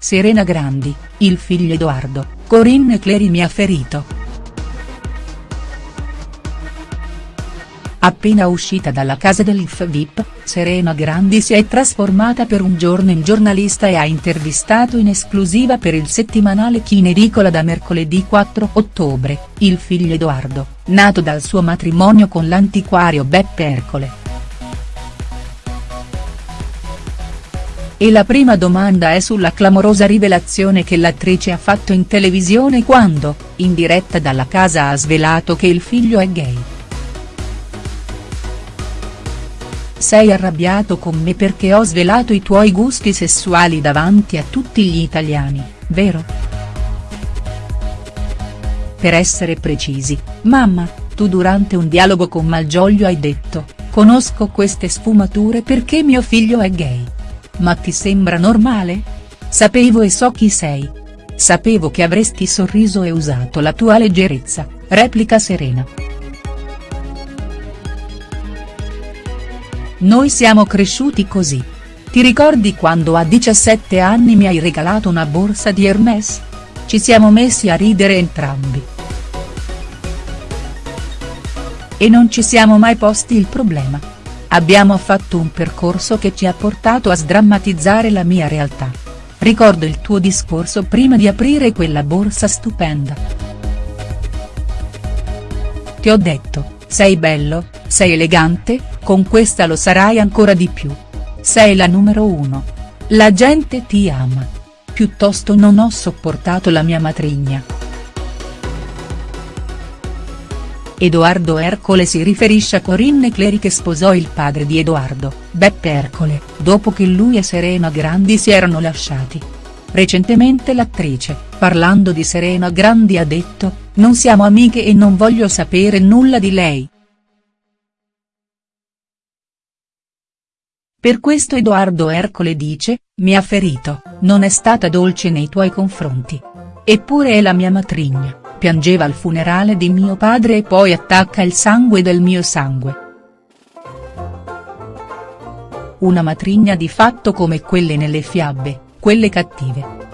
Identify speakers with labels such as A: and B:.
A: Serena Grandi, il figlio Edoardo, Corinne Clery mi ha ferito. Appena uscita dalla casa dell'IF VIP, Serena Grandi si è trasformata per un giorno in giornalista e ha intervistato in esclusiva per il settimanale Chinericola da mercoledì 4 ottobre, il figlio Edoardo, nato dal suo matrimonio con l'antiquario Beppe Ercole. E la prima domanda è sulla clamorosa rivelazione che l'attrice ha fatto in televisione quando, in diretta dalla casa ha svelato che il figlio è gay. Sei arrabbiato con me perché ho svelato i tuoi gusti sessuali davanti a tutti gli italiani, vero? Per essere precisi, mamma, tu durante un dialogo con Malgioglio hai detto, conosco queste sfumature perché mio figlio è gay. Ma ti sembra normale? Sapevo e so chi sei. Sapevo che avresti sorriso e usato la tua leggerezza, replica Serena. Noi siamo cresciuti così. Ti ricordi quando a 17 anni mi hai regalato una borsa di Hermès? Ci siamo messi a ridere entrambi. E non ci siamo mai posti il problema. Abbiamo fatto un percorso che ci ha portato a sdrammatizzare la mia realtà. Ricordo il tuo discorso prima di aprire quella borsa stupenda. Ti ho detto, sei bello, sei elegante, con questa lo sarai ancora di più. Sei la numero uno. La gente ti ama. Piuttosto non ho sopportato la mia matrigna. Edoardo Ercole si riferisce a Corinne Clery che sposò il padre di Edoardo, Beppe Ercole, dopo che lui e Serena Grandi si erano lasciati. Recentemente l'attrice, parlando di Serena Grandi ha detto, non siamo amiche e non voglio sapere nulla di lei. Per questo Edoardo Ercole dice, mi ha ferito, non è stata dolce nei tuoi confronti. Eppure è la mia matrigna, piangeva al funerale di mio padre e poi attacca il sangue del mio sangue. Una matrigna di fatto come quelle nelle fiabe, quelle cattive.